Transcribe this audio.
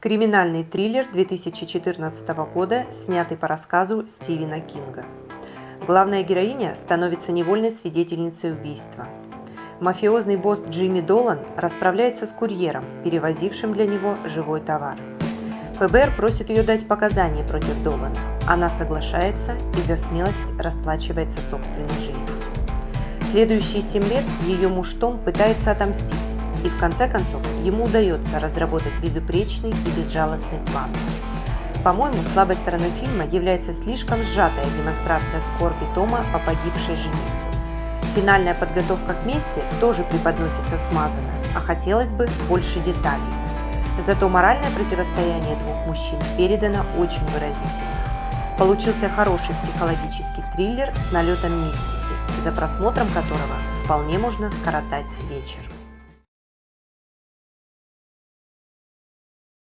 Криминальный триллер 2014 года, снятый по рассказу Стивена Кинга. Главная героиня становится невольной свидетельницей убийства. Мафиозный босс Джимми Долан расправляется с курьером, перевозившим для него живой товар. ФБР просит ее дать показания против Долана. Она соглашается и за смелость расплачивается собственной жизнью. Следующие семь лет ее муж Том пытается отомстить, и в конце концов ему удается разработать безупречный и безжалостный план. По-моему, слабой стороной фильма является слишком сжатая демонстрация скорби Тома по погибшей жене. Финальная подготовка к мести тоже преподносится смазанно, а хотелось бы больше деталей. Зато моральное противостояние двух мужчин передано очень выразительно. Получился хороший психологический триллер с налетом мистики, за просмотром которого вполне можно скоротать вечер.